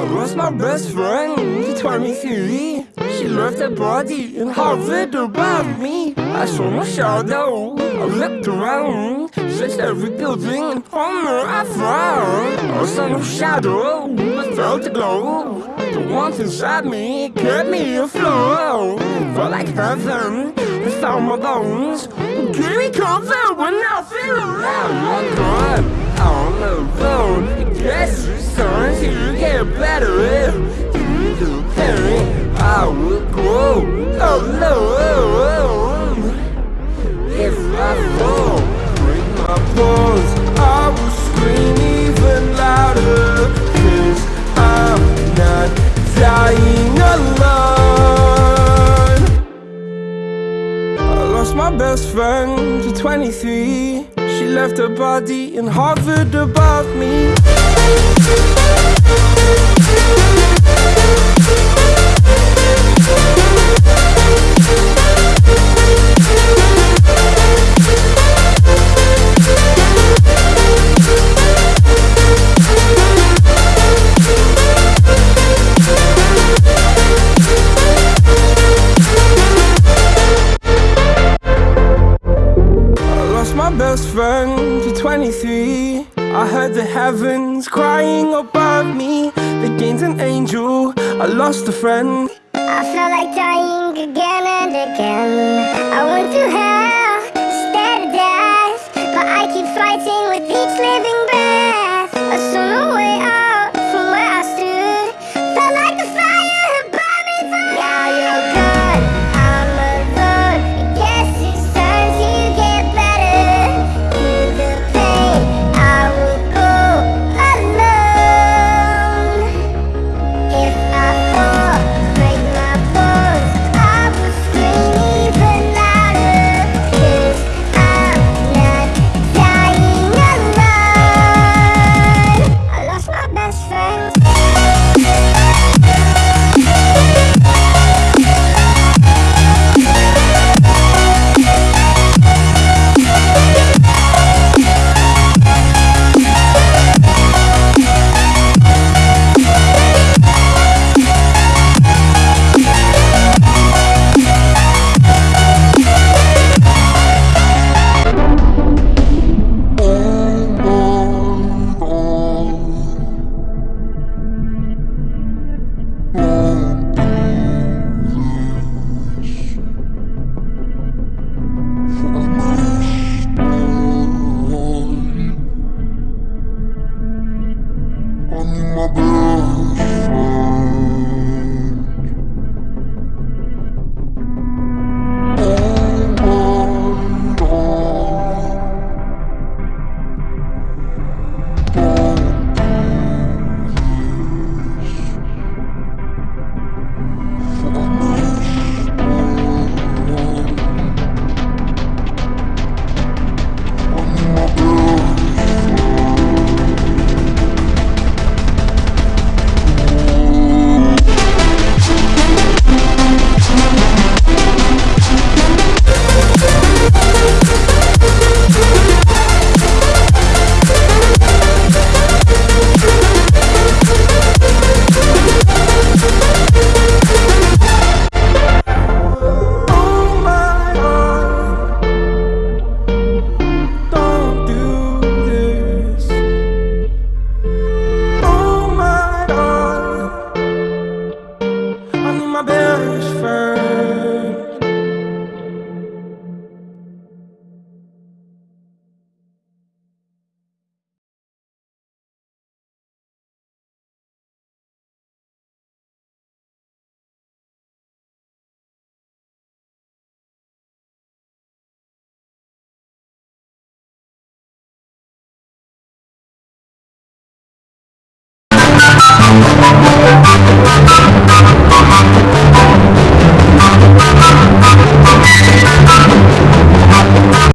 I lost my best friend, she's 23 She left her body and hovered above me. I saw my shadow, I looked around. Searched every building and corner I found I saw no shadow, but felt the glow. The warmth inside me kept me afloat. Felt like heaven, I found my bones. Give me comfort when I feel my paws, I will scream even louder. I lost my best friend to 23 She left her body and hovered above me friend to 23 I heard the heavens crying above me. They gained an angel, I lost a friend. I felt like dying again and again. I went to hell